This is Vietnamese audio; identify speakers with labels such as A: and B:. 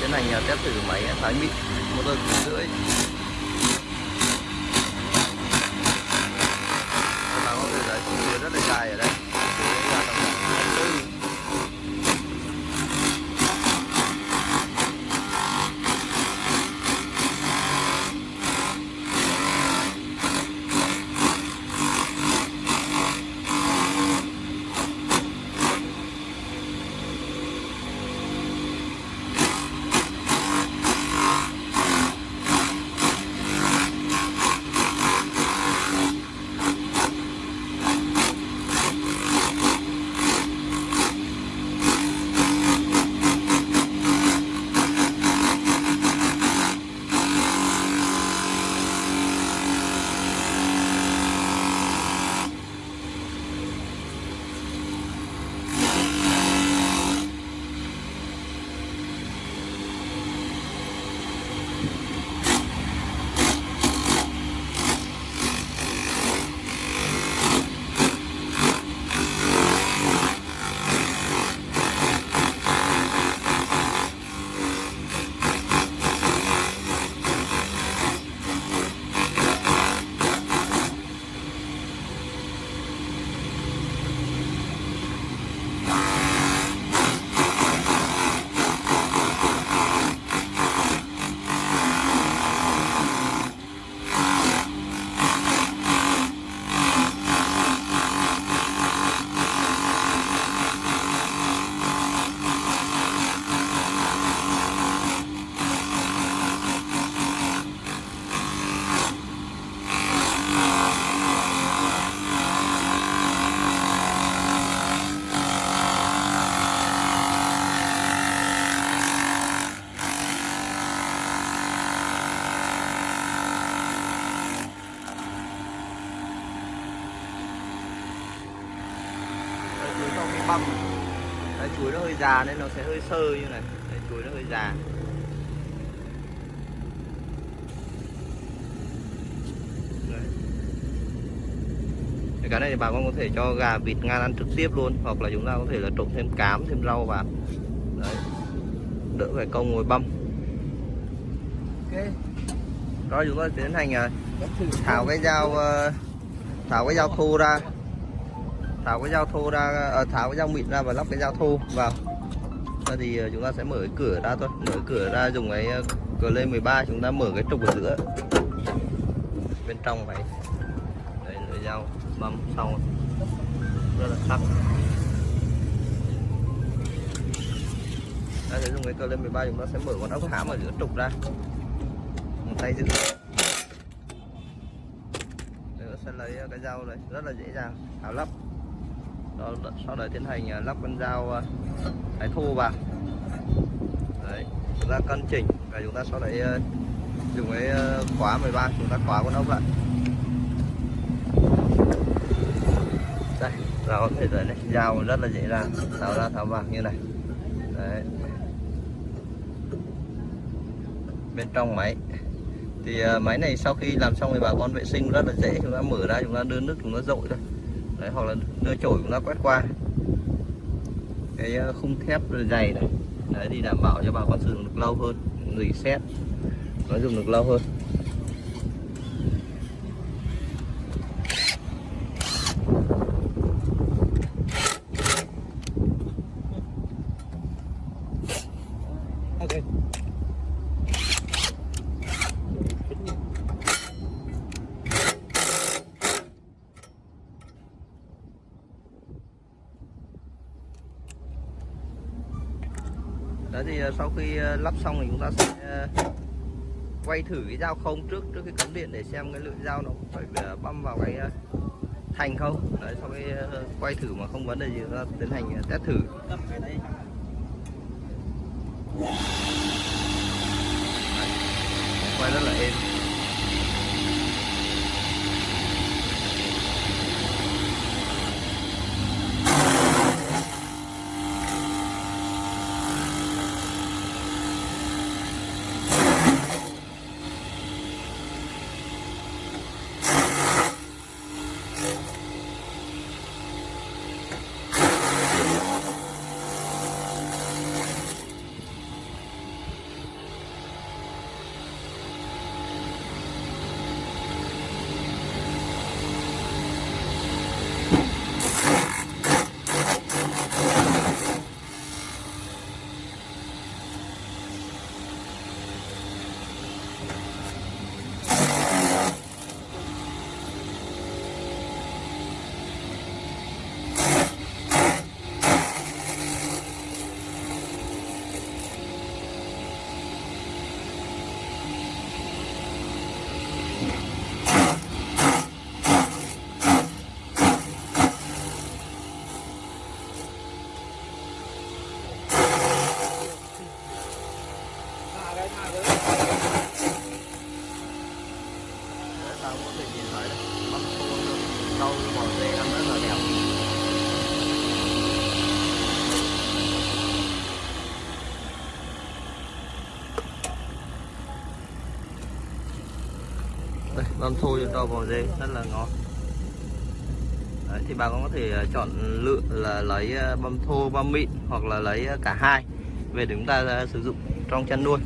A: tiến hành à, test thử máy à, thái mịn một kính rưỡi. Băm Đấy, chuối nó hơi già nên nó sẽ hơi sơ như này. Đấy, chuối nó hơi già. Đấy. Cái này thì bà con có thể cho gà vịt ngan ăn trực tiếp luôn hoặc là chúng ta có thể là trộn thêm cám thêm rau vào. Đấy. đỡ phải công ngồi băm.
B: Ok.
A: Rồi chúng ta tiến hành à, tháo cái dao ờ, tháo cái dao thô ra tháo cái dao thô ra ờ, tháo cái dao mịn ra và lắp cái dao thô, vào. Rồi thì ờ, chúng ta sẽ mở cái cửa ra thôi. Mở cửa ra, dùng cái ờ, cửa lên 13 chúng ta mở cái trục ở giữa. Bên trong này đấy lưỡi dao băm xong rất là sắc ta sẽ dùng cái cơ lên 13 chúng ta sẽ mở con ốc hãm ở giữa trục ra. Một tay giữ. Nữa sẽ lấy cái dao này, rất là dễ dàng. Tháo lắp sau đấy tiến hành à, lắp con dao à, thái thô vào. Đấy, chúng ta cân chỉnh và chúng ta sau đấy à, dùng cái khóa 13 chúng ta khóa con ốc lại. Đây là có thể thấy này. Dao rất là dễ dàng tháo ra, tháo vào, như này. Đấy. Bên trong máy. Thì máy này sau khi làm xong thì bà con vệ sinh rất là dễ. Chúng ta mở ra, chúng ta đưa nước, chúng ta dội thôi đấy, hoặc là đưa chổi chúng ta quét qua. Cái ờ, khung thép dày này, đấy, thì đảm bảo cho bà con sử dụng được lâu hơn rỉ sét nó dùng được lâu hơn. Đó thì ờ, sau khi ờ, lắp xong thì chúng ta sẽ ờ, quay thử cái dao không trước trước cái cắm điện để xem cái lưỡi dao nó có phải băm vào cái thành không. Đấy, sau khi quay thử mà không vấn đề gì, chúng ta tiến hành test thử.
B: Quay rất là êm.
A: sao có thể nhìn thấy đấy. Bắp khô bỏ dê ăn rất là đẹp con thu cho bò dê rất là ngon Đấy, thì bà con có thể ờ, chọn lựa là lấy ờ, băm thô băm mịn hoặc là lấy ờ, cả hai. Về để chúng ta sử dụng trong chăn nuôi.